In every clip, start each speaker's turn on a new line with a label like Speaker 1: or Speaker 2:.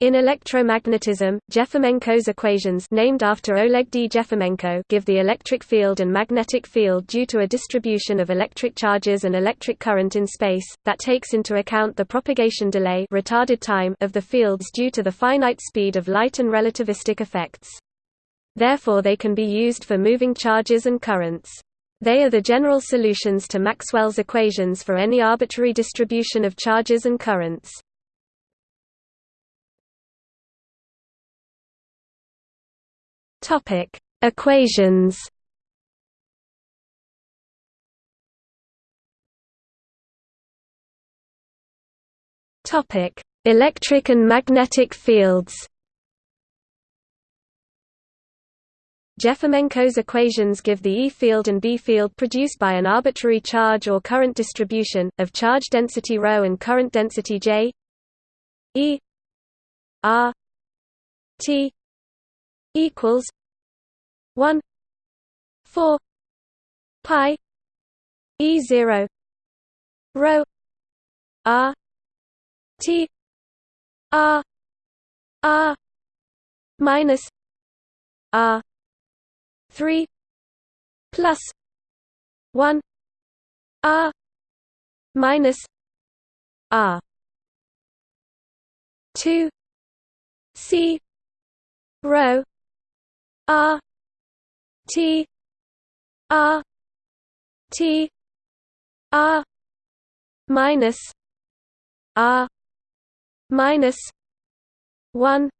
Speaker 1: In electromagnetism, Jefimenko's equations named after Oleg D. Jefimenko give the electric field and magnetic field due to a distribution of electric charges and electric current in space, that takes into account the propagation delay retarded time of the fields due to the finite speed of light and relativistic effects. Therefore they can be used for moving charges and currents. They are the general solutions to Maxwell's equations for any arbitrary distribution of charges and currents. Topic: Equations. Topic: Electric and magnetic fields. Jefimenko's equations give the E field and B field produced by an arbitrary charge or current distribution, of charge density ρ and current density J E R T equals 1 4 pi e 0 rho r t r r minus r 3 plus 1 r minus r 2 c rho r T R T R minus R minus one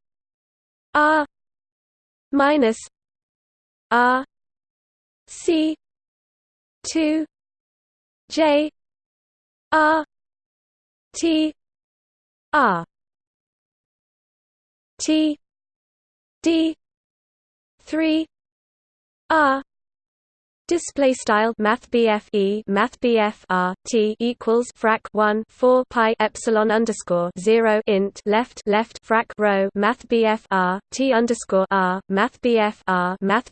Speaker 1: R minus R C two J R T R T D three R Display style Math E Math R T equals frac one four pi epsilon underscore zero int left left frac row Math R T underscore R Math R Math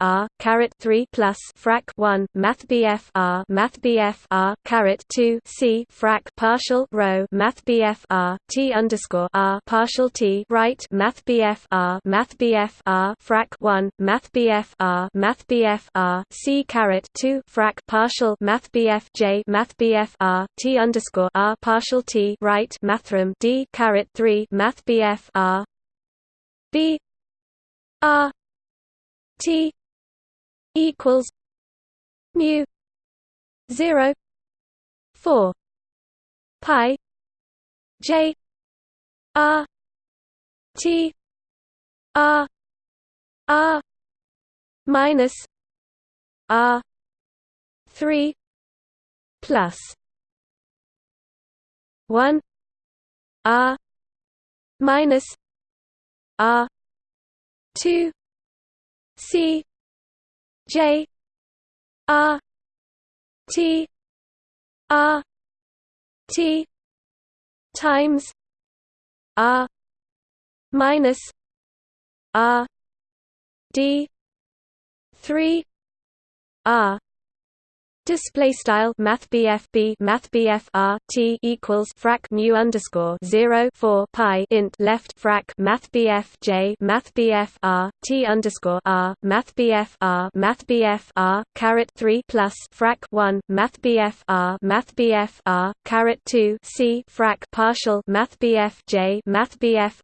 Speaker 1: R caret three plus frac one Math R Math R caret two C frac partial row Math R T underscore R partial T right Math R Math R frac one Math R Math R C caret two frac partial Math BF J Math BF R T underscore R partial T right Mathrm D caret three Math BF R. B R T equals mu zero four pi J R T R R minus R three. Plus. one. R minus R two. C. J. R T. R T. times R minus R D. three R Display style Math B Math R T equals frac mu underscore zero four pi int left frac Math J Math R T underscore R Math R Math R caret three plus frac one Math R Math R caret two C frac partial Math J Math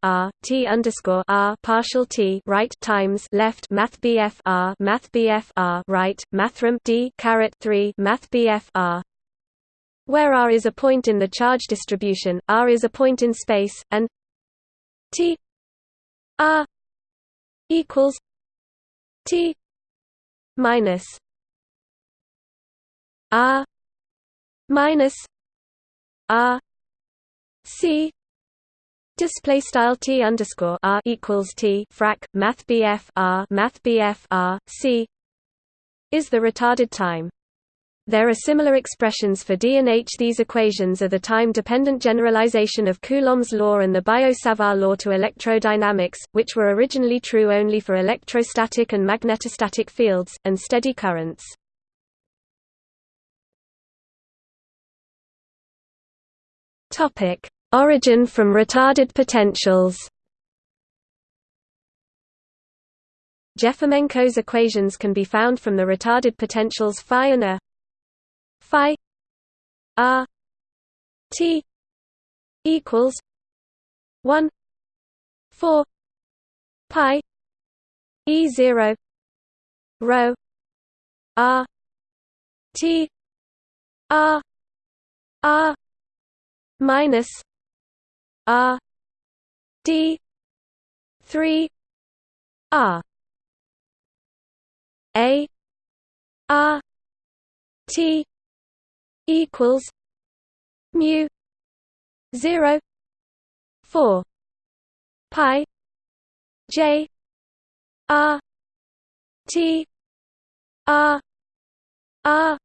Speaker 1: R T underscore R partial T right times left Math R Math R right Mathrm D caret three Math R. Where R is a point in the charge distribution, R is a point in space, and T R equals T minus R minus R C display style T underscore R equals T frac Math R Math R C is the retarded time there are similar expressions for D and H. These equations are the time-dependent generalization of Coulomb's law and the Biot-Savart law to electrodynamics, which were originally true only for electrostatic and magnetostatic fields, and steady currents. Origin from retarded potentials Jefimenko's equations can be found from the retarded potentials Φ and a phi r t equals 1 4 pi e 0 rho r t r r minus r d 3 r. A r t equals mu 0 4 pi j r t r r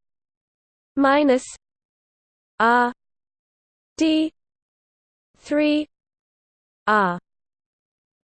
Speaker 1: minus r d 3 r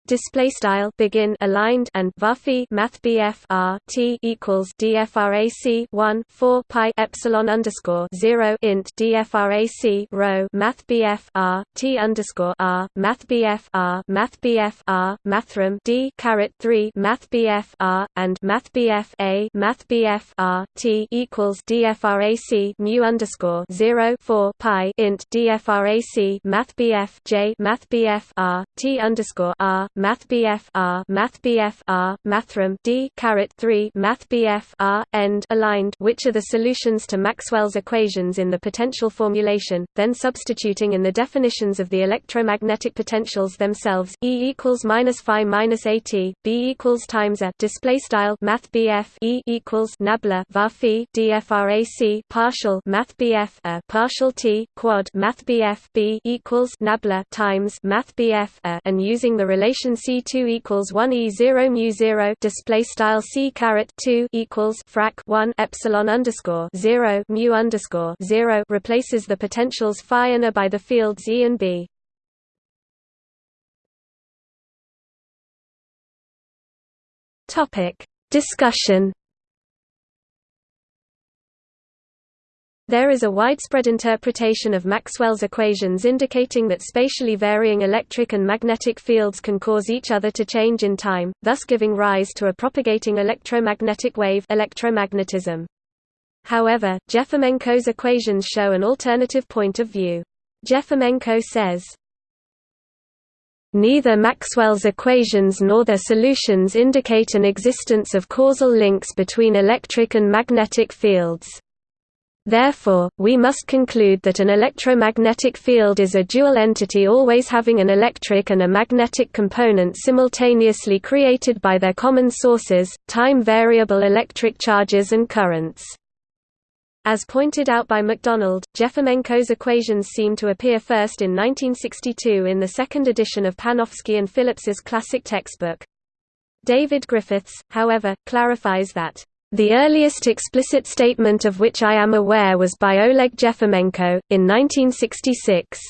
Speaker 1: display style begin aligned and varphi math BF R T equals DFRAC 1 4 pi epsilon underscore 0 int DFRAC row math BF R T underscore R math BF R math BF R mathrm D caret 3 math BF R and math BF A math BF R T equals DFRAC mu underscore 0 4 pi int DFRAC math BF J math BF R T underscore R Math BF R Math BF R Mathrm D caret 3 Math BF R end aligned which are the solutions to Maxwell's equations in the potential formulation then substituting in the definitions of the electromagnetic potentials themselves E equals minus phi minus AT B equals times a display style Math BF E equals nabla var phi DFRAC partial Math BF a partial T quad Math BF B equals nabla times Math BF a and using the relation expression C2 equals 1 E0 mu 0 display style C caret 2 equals frac 1 epsilon underscore 0 mu underscore 0 replaces the potentials phi and a by the fields E and B. Topic discussion There is a widespread interpretation of Maxwell's equations indicating that spatially varying electric and magnetic fields can cause each other to change in time, thus giving rise to a propagating electromagnetic wave electromagnetism. However, Jefimenko's equations show an alternative point of view. Jefimenko says, Neither Maxwell's equations nor their solutions indicate an existence of causal links between electric and magnetic fields. Therefore, we must conclude that an electromagnetic field is a dual entity always having an electric and a magnetic component simultaneously created by their common sources, time-variable electric charges and currents. As pointed out by MacDonald, Jefimenko's equations seem to appear first in 1962 in the second edition of Panofsky and Phillips's classic textbook. David Griffiths, however, clarifies that the earliest explicit statement of which I am aware was by Oleg Jefimenko, in 1966,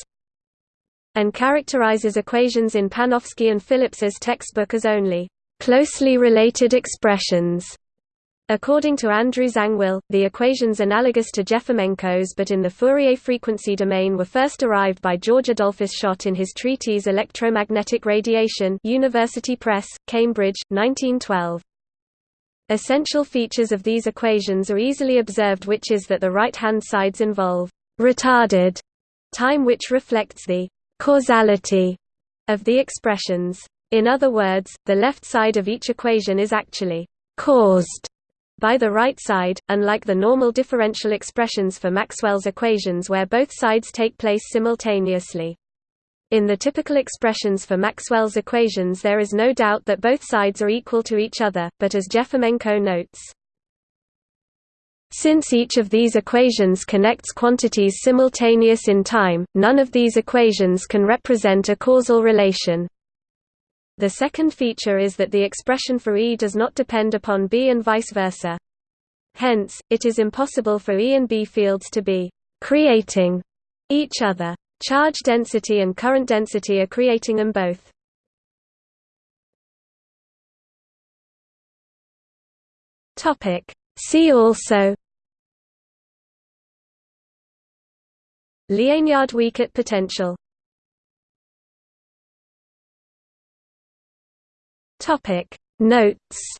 Speaker 1: and characterizes equations in Panofsky and Phillips's textbook as only closely related expressions. According to Andrew Zangwill, the equations analogous to Jefimenko's but in the Fourier frequency domain were first arrived by George Adolphus Schott in his treatise Electromagnetic Radiation University Press, Cambridge, 1912. Essential features of these equations are easily observed which is that the right-hand sides involve retarded time which reflects the causality of the expressions. In other words, the left side of each equation is actually caused by the right side, unlike the normal differential expressions for Maxwell's equations where both sides take place simultaneously. In the typical expressions for Maxwell's equations there is no doubt that both sides are equal to each other, but as Jefimenko notes, since each of these equations connects quantities simultaneous in time, none of these equations can represent a causal relation. The second feature is that the expression for E does not depend upon B and vice versa. Hence, it is impossible for E and B fields to be creating each other. Charge density and current density are creating them both. See also Liénard-Wiechert potential Notes